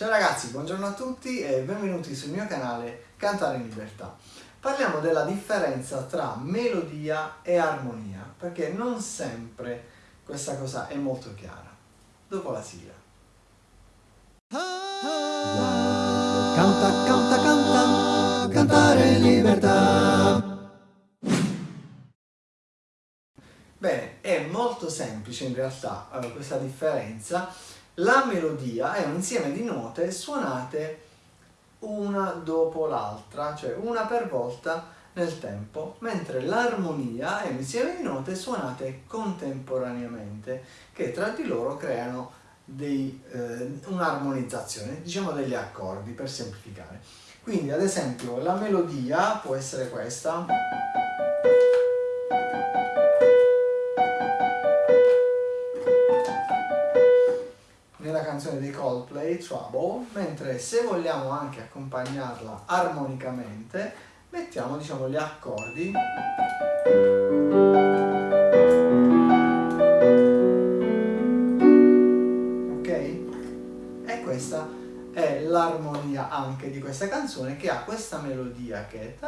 Ciao ragazzi, buongiorno a tutti e benvenuti sul mio canale Cantare in Libertà. Parliamo della differenza tra melodia e armonia, perché non sempre questa cosa è molto chiara. Dopo la sigla. Canta, canta, canta, cantare in libertà. Bene, è molto semplice in realtà eh, questa differenza la melodia è un insieme di note suonate una dopo l'altra, cioè una per volta nel tempo, mentre l'armonia è un insieme di note suonate contemporaneamente, che tra di loro creano eh, un'armonizzazione, diciamo degli accordi per semplificare. Quindi ad esempio la melodia può essere questa. Canzone dei Coldplay, Trouble, mentre se vogliamo anche accompagnarla armonicamente, mettiamo diciamo gli accordi. Ok? E questa è l'armonia anche di questa canzone che ha questa melodia che è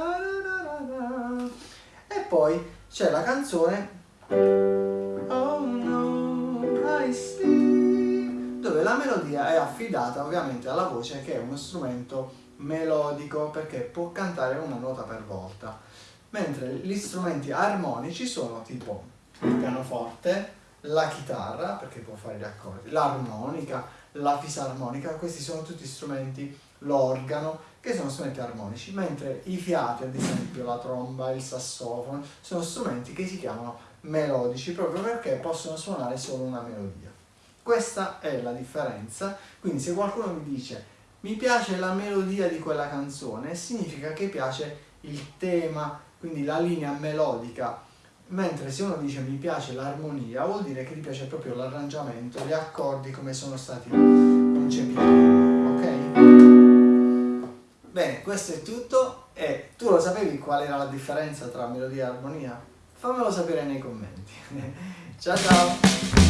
e poi c'è la canzone Oh no, I see dove la melodia è affidata ovviamente alla voce che è uno strumento melodico perché può cantare una nota per volta, mentre gli strumenti armonici sono tipo il pianoforte, la chitarra perché può fare gli accordi, l'armonica, la fisarmonica, questi sono tutti strumenti, l'organo, che sono strumenti armonici, mentre i fiati, ad esempio la tromba, il sassofono, sono strumenti che si chiamano melodici proprio perché possono suonare solo una melodia. Questa è la differenza, quindi se qualcuno mi dice mi piace la melodia di quella canzone, significa che piace il tema, quindi la linea melodica, mentre se uno dice mi piace l'armonia, vuol dire che ti piace proprio l'arrangiamento, gli accordi come sono stati concepiti, ok? Bene, questo è tutto e tu lo sapevi qual era la differenza tra melodia e armonia? Fammelo sapere nei commenti. ciao ciao!